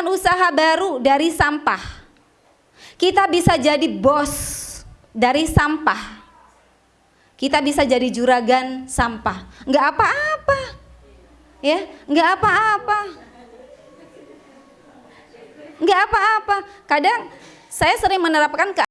menciptakan usaha baru dari sampah. Kita bisa jadi bos dari sampah. Kita bisa jadi juragan sampah. Enggak apa-apa. Ya, enggak apa-apa. Enggak apa-apa. Kadang saya sering menerapkan ke